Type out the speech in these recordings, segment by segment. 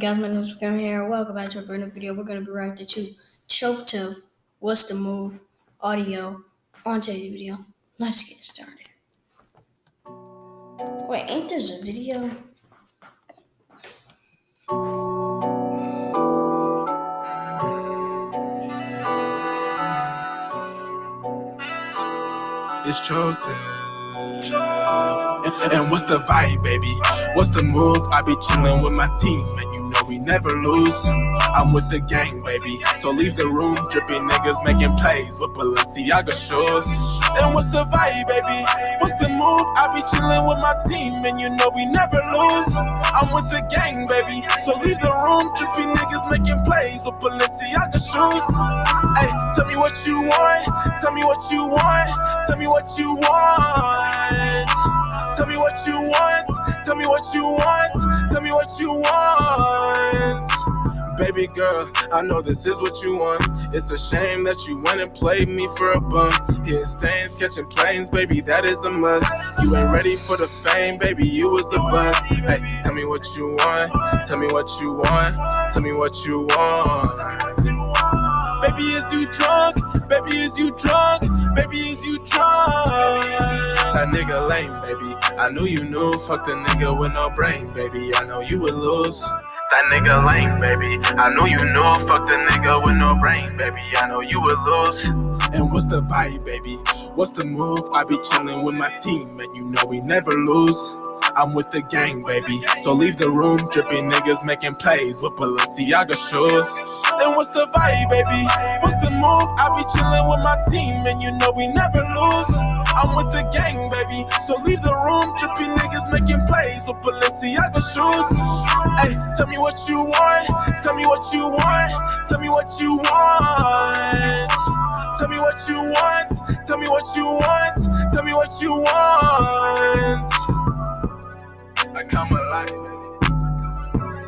guys, my name is Cam here. Welcome back to a brand new video. We're gonna be reacting to Choke to What's the Move audio on today's video. Let's get started. Wait, ain't there a video? It's choke and what's the vibe, baby? What's the move? I be chillin' with my team, you we never lose. I'm with the gang, baby. So leave the room, dripping niggas making plays with Balenciaga shoes. And what's the vibe, baby? What's the move? I be chillin' with my team, and you know we never lose. I'm with the gang, baby. So leave the room, dripping niggas making plays with Balenciaga shoes. Hey, tell me what you want. Tell me what you want. Tell me what you want. Tell me what you want. Tell me what you want. Me what you want. Baby girl, I know this is what you want. It's a shame that you went and played me for a bum. Hitting stains, catching planes, baby, that is a must. You ain't ready for the fame, baby, you was a bust. Hey, tell me what you want. Tell me what you want. Tell me what you want. Baby, is you drunk? Baby, is you drunk? Baby, is you drunk? That nigga lame, baby. I knew you knew. Fuck the nigga with no brain, baby. I know you would lose. That nigga lame, baby. I knew you knew. Fuck the nigga with no brain, baby. I know you would lose. And what's the vibe, baby? What's the move? I be chillin' with my team, and you know we never lose. I'm with the gang, baby. So leave the room, dripping niggas making plays with Balenciaga shoes. And what's the vibe, baby? I be chillin' with my team, and you know we never lose. I'm with the gang, baby. So leave the room, dripping niggas making plays with Balenciaga shoes. Hey, tell me what you want. Tell me what you want. Tell me what you want. Tell me what you want. Tell me what you want. Tell me what you want. I come alive.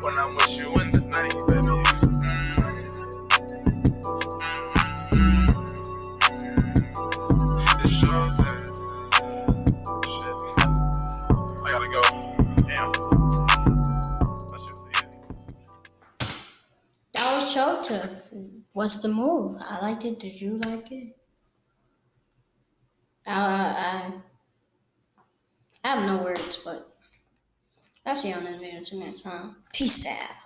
When I'm with you in the night, To What's the Move. I liked it. Did you like it? Uh, I, I have no words, but I'll see you on this video. Next time. Peace out.